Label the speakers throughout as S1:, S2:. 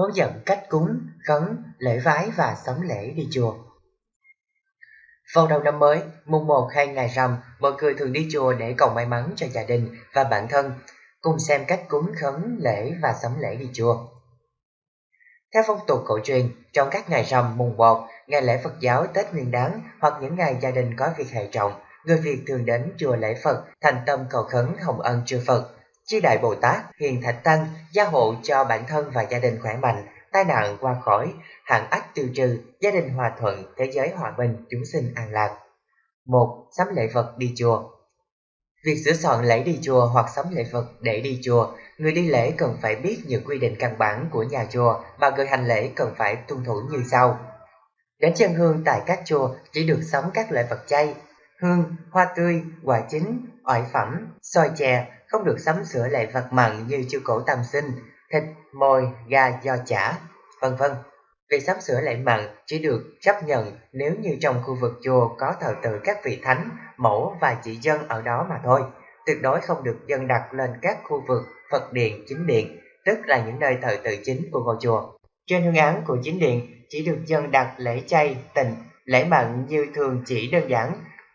S1: hướng dẫn cách cúng, khấn, lễ vái và sắm lễ đi chùa. Vào đầu năm mới, mùng 1 hay ngày rằm, mọi người thường đi chùa để cầu may mắn cho gia đình và bản thân, cùng xem cách cúng khấn, lễ và sắm lễ đi chùa. Theo phong tục cổ truyền, trong các ngày rằm mùng 1, ngày lễ Phật giáo Tết Nguyên đán hoặc những ngày gia đình có việc hệ trọng, người Việt thường đến chùa lễ Phật, thành tâm cầu khấn hồng ân chư Phật, chư đại Bồ Tát, hiền thạch tăng, gia hộ cho bản thân và gia đình khỏe mạnh, tai nạn qua khỏi, hạn ách tiêu trừ, gia đình hòa thuận, thế giới hòa bình, chúng sinh an lạc. một Sắm lễ vật đi chùa Việc sửa soạn lễ đi chùa hoặc sắm lễ vật để đi chùa, người đi lễ cần phải biết những quy định căn bản của nhà chùa mà người hành lễ cần phải tuân thủ như sau. Đến chân hương tại các chùa chỉ được sắm các loại vật chay, hương, hoa tươi, quả chín, ỏi phẩm, xôi chè, không được sắm sửa lại vật mặn như chu cổ tam sinh, thịt, mồi, gà do chả, vân vân. Việc sắm sửa lại mặn chỉ được chấp nhận nếu như trong khu vực chùa có thờ tự các vị thánh, mẫu và chỉ dân ở đó mà thôi. Tuyệt đối không được dân đặt lên các khu vực Phật điện, chính điện, tức là những nơi thờ tự chính của ngôi chùa. Trên hương án của chính điện chỉ được dân đặt lễ chay, tình, lễ mặn như thường chỉ đơn giản,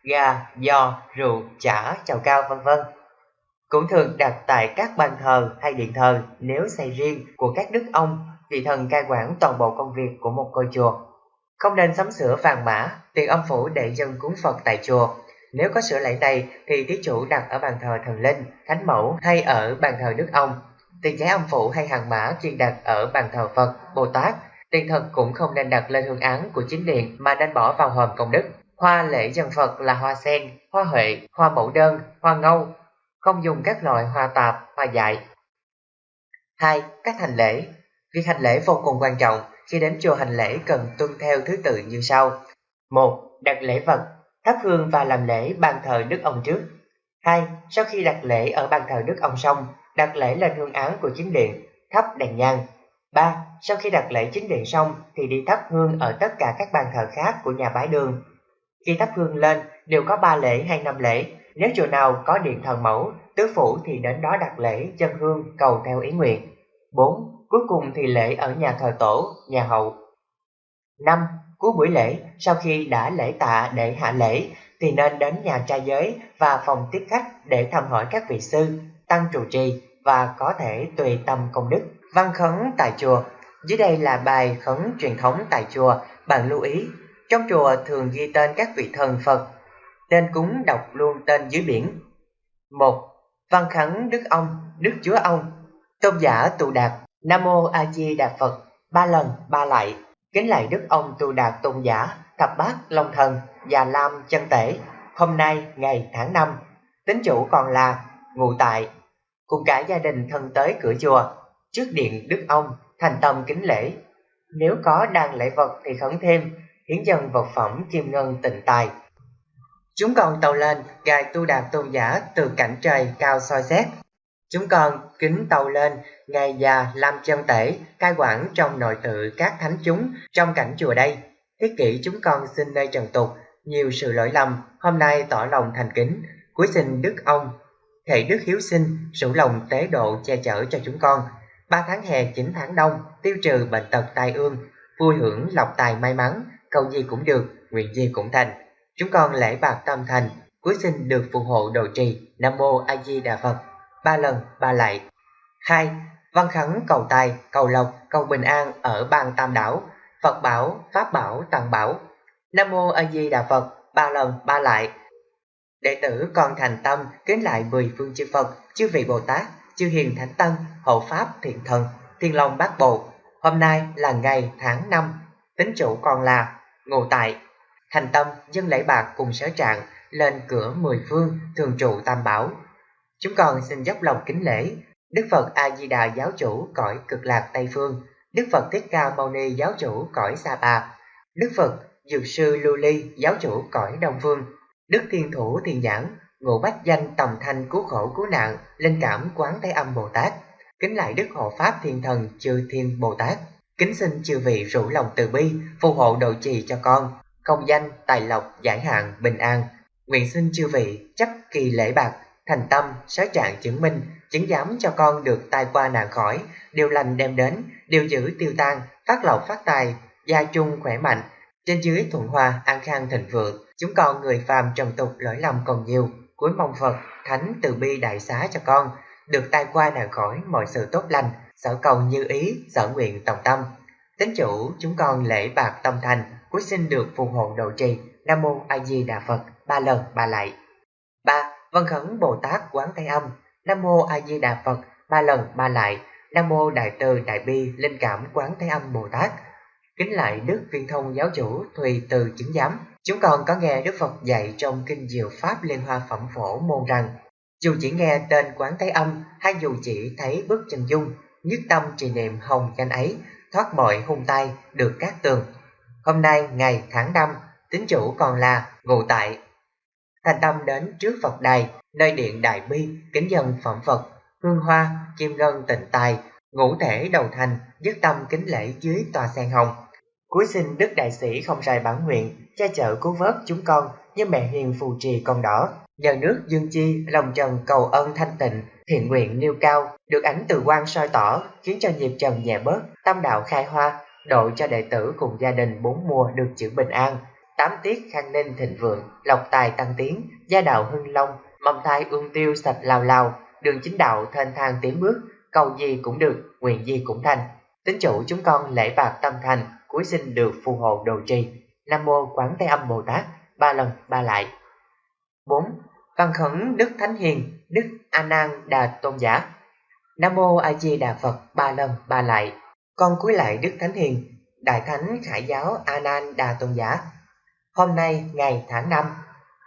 S1: gà, giò, rượu, chả, chào cao vân vân cũng thường đặt tại các bàn thờ hay điện thờ nếu xây riêng của các đức ông, vị thần cai quản toàn bộ công việc của một ngôi chùa. Không nên sắm sửa vàng mã, tiền âm phủ để dân cúng Phật tại chùa. Nếu có sửa lại này thì thí chủ đặt ở bàn thờ thần linh, thánh mẫu hay ở bàn thờ đức ông. Tiền giấy âm phủ hay hàng mã chuyên đặt ở bàn thờ Phật, Bồ Tát. Tiền thật cũng không nên đặt lên hương án của chính điện mà nên bỏ vào hòm công đức. Hoa lễ dân Phật là hoa sen, hoa huệ, hoa mẫu đơn, hoa ngâu, không dùng các loại hoa tạp, hoa dại. 2. Cách hành lễ Việc hành lễ vô cùng quan trọng, khi đến chùa hành lễ cần tuân theo thứ tự như sau. 1. Đặt lễ vật, thắp hương và làm lễ bàn thờ Đức ông trước. 2. Sau khi đặt lễ ở bàn thờ Đức ông xong, đặt lễ lên hương án của chính điện, thắp đèn nhang. 3. Sau khi đặt lễ chính điện xong thì đi thắp hương ở tất cả các bàn thờ khác của nhà bái đường. Khi thắp hương lên đều có ba lễ hay năm lễ, nếu chùa nào có điện thần mẫu, tứ phủ thì đến đó đặt lễ dân hương cầu theo ý nguyện. 4. Cuối cùng thì lễ ở nhà thờ tổ, nhà hậu. 5. Cuối buổi lễ, sau khi đã lễ tạ để hạ lễ, thì nên đến nhà trai giới và phòng tiếp khách để thăm hỏi các vị sư, tăng trụ trì và có thể tùy tâm công đức. Văn khấn tại chùa Dưới đây là bài khấn truyền thống tại chùa, bạn lưu ý. Trong chùa thường ghi tên các vị thần Phật Tên cúng đọc luôn tên dưới biển. một Văn khấn Đức Ông, Đức Chúa Ông, Tôn giả tụ đạt, Nam Mô A Di Đà Phật, ba lần ba lại, kính lạy Đức Ông tụ đạt tôn giả, thập bát Long Thần, Già Lam chân tể, hôm nay ngày tháng năm, tính chủ còn là ngụ tại, cùng cả gia đình thân tới cửa chùa, trước điện Đức Ông, thành tâm kính lễ. Nếu có đang lễ vật thì khấn thêm, hiến dân vật phẩm kim ngân tịnh tài, Chúng con tàu lên, gài tu đạt tôn giả từ cảnh trời cao soi xét. Chúng con kính tàu lên, ngài già làm chân tể, cai quản trong nội tự các thánh chúng trong cảnh chùa đây. Thiết kỷ chúng con xin nơi trần tục, nhiều sự lỗi lầm, hôm nay tỏ lòng thành kính, cuối xin Đức ông, thệ Đức Hiếu sinh, sủng lòng tế độ che chở cho chúng con. Ba tháng hè, chín tháng đông, tiêu trừ bệnh tật tai ương, vui hưởng lộc tài may mắn, cầu gì cũng được, nguyện gì cũng thành. Chúng con lễ bạc tâm thành, cuối xin được phù hộ độ trì Nam Mô A Di Đà Phật, ba lần ba lại hai Văn khấn cầu tài, cầu lộc, cầu bình an ở bang Tam Đảo, Phật bảo, Pháp bảo, Tăng bảo. Nam Mô A Di Đà Phật, ba lần ba lại. Đệ tử con thành tâm kính lại mười phương chư Phật, chư vị Bồ Tát, chư hiền thánh tân, hộ pháp thiện thần, thiên long bát bộ. Hôm nay là ngày tháng năm, tính chủ còn là ngụ tại. Thành tâm, dân lễ bạc cùng sở trạng lên cửa mười phương, thường trụ tam bảo. Chúng con xin dốc lòng kính lễ. Đức phật a di đà giáo chủ cõi cực lạc tây phương. Đức phật thích ca mâu ni giáo chủ cõi sa pa. Đức phật dược sư lưu ly giáo chủ cõi đông phương. Đức thiên thủ thiền nhãn ngộ bách danh tòng thanh cứu khổ cứu nạn, linh cảm quán thế âm bồ tát. Kính lại đức hộ pháp thiên thần chư thiên bồ tát kính xin chư vị rủ lòng từ bi phù hộ độ trì cho con công danh, tài lộc, giải hạn, bình an. Nguyện xin chư vị chấp kỳ lễ bạc, thành tâm, sớ trạng chứng minh, chứng giám cho con được tai qua nạn khỏi, điều lành đem đến, điều giữ tiêu tan, phát lộc phát tài, gia chung khỏe mạnh, trên dưới thuận hòa, an khang thịnh vượng, chúng con người phàm trần tục lỗi lầm còn nhiều, cuối mong Phật, Thánh từ bi đại xá cho con, được tai qua nạn khỏi mọi sự tốt lành, sở cầu như ý, sở nguyện tòng tâm. Tính chủ, chúng con lễ bạc tâm thành, cuối xin được phù hộ độ trì, Nam Mô A Di Đà Phật, ba lần ba lạy. ba Vân khấn Bồ Tát Quán Thế Âm, Nam Mô A Di Đà Phật, ba lần ba lạy, Nam Mô Đại Từ Đại Bi Linh Cảm Quán Thế Âm Bồ Tát, Kính lại Đức Viên Thông Giáo Chủ Thùy Từ Chứng Giám. Chúng con có nghe Đức Phật dạy trong Kinh Diệu Pháp Liên Hoa Phẩm Phổ môn rằng dù chỉ nghe tên quán Thế Âm hay dù chỉ thấy bức chân dung, nhất tâm trì niệm hồng danh ấy, thoát mọi hung tay, được các tường. Hôm nay, ngày tháng năm, tính chủ còn là ngụ tại. Thành tâm đến trước Phật đài, nơi điện Đại Bi, kính dân phẩm Phật, hương hoa, chim ngân tịnh tài, ngũ thể đầu thành, dứt tâm kính lễ dưới tòa sen hồng. Cuối xin Đức Đại Sĩ không rời bản nguyện, cha chở cứu vớt chúng con như mẹ hiền phù trì con đỏ. Nhờ nước dương chi, lòng trần cầu ân thanh tịnh, thiện nguyện nêu cao, được ánh từ quan soi tỏ, khiến cho nhịp trần nhẹ bớt, tâm đạo khai hoa, độ cho đệ tử cùng gia đình bốn mùa được chữ bình an. Tám tiết khang ninh thịnh vượng, lộc tài tăng tiến, gia đạo hưng long, mầm thai ương tiêu sạch lao lao, đường chính đạo thênh thang tiến bước, cầu gì cũng được, nguyện gì cũng thành. Tính chủ chúng con lễ bạc tâm thành, cuối xin được phù hộ đồ trì. Nam mô Quán Thế Âm Bồ Tát, ba lần ba lại. 4. Văn khẩn Đức Thánh Hiền, Đức A Nan Đà Tôn giả. Nam mô A Di Đà Phật, ba lần ba lại. Con cúi lại Đức Thánh Hiền, Đại Thánh Khải giáo A Nan Đà Tôn giả. Hôm nay ngày tháng năm,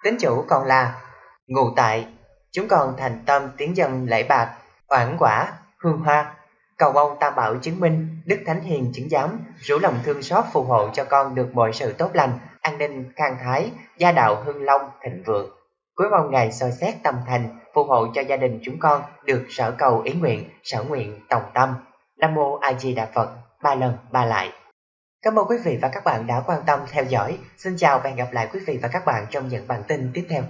S1: tính chủ còn là ngụ tại, chúng còn thành tâm tiến dân lễ bạc, oản quả, hương hoa, cầu mong tam bảo chứng minh, đức thánh hiền chứng giám, rủ lòng thương xót phù hộ cho con được mọi sự tốt lành, an ninh, khang thái, gia đạo hưng long, thịnh vượng. Cuối mong ngày soi xét tâm thành, phù hộ cho gia đình chúng con được sở cầu ý nguyện, sở nguyện tòng tâm. Nam Mô A Di Đà Phật, ba lần ba lại. Cảm ơn quý vị và các bạn đã quan tâm theo dõi. Xin chào và hẹn gặp lại quý vị và các bạn trong những bản tin tiếp theo.